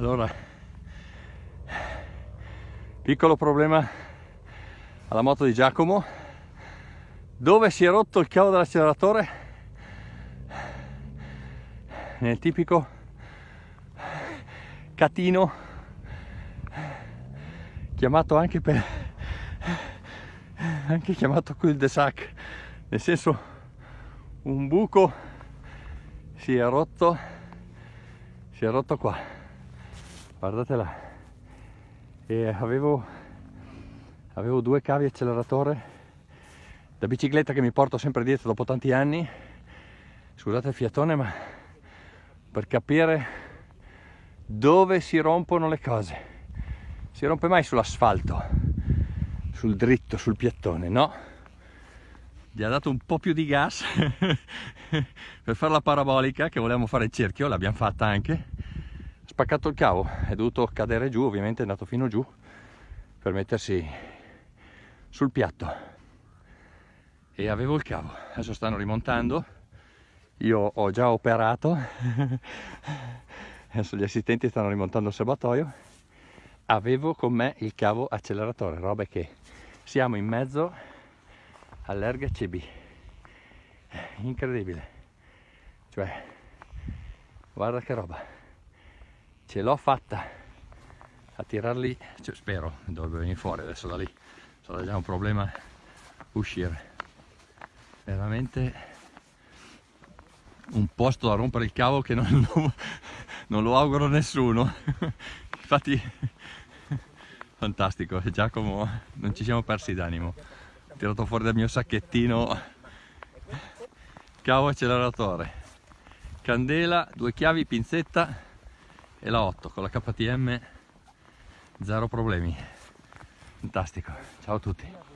allora piccolo problema alla moto di Giacomo. Dove si è rotto il cavo dell'acceleratore? Nel tipico catino chiamato anche per anche chiamato cul de sac nel senso un buco si è rotto si è rotto qua guardate là e avevo avevo due cavi acceleratore da bicicletta che mi porto sempre dietro dopo tanti anni. Scusate il fiatone ma per capire dove si rompono le cose. Si rompe mai sull'asfalto sul dritto sul piattone no? Gli ha dato un po' più di gas per fare la parabolica che volevamo fare il cerchio l'abbiamo fatta anche spaccato il cavo è dovuto cadere giù ovviamente è andato fino giù per mettersi sul piatto. E avevo il cavo adesso stanno rimontando io ho già operato adesso gli assistenti stanno rimontando il serbatoio avevo con me il cavo acceleratore roba che siamo in mezzo all'erga CB incredibile. Cioè guarda che roba ce l'ho fatta. A tirarli cioè, spero dovrebbe venire fuori adesso da lì. Sarà già un problema uscire. Veramente un posto da rompere il cavo che non, non, non lo auguro a nessuno. Infatti fantastico. Giacomo non ci siamo persi d'animo. Tirato fuori dal mio sacchettino cavo acceleratore. Candela due chiavi pinzetta e la 8 con la KTM zero problemi. Fantastico. Ciao a tutti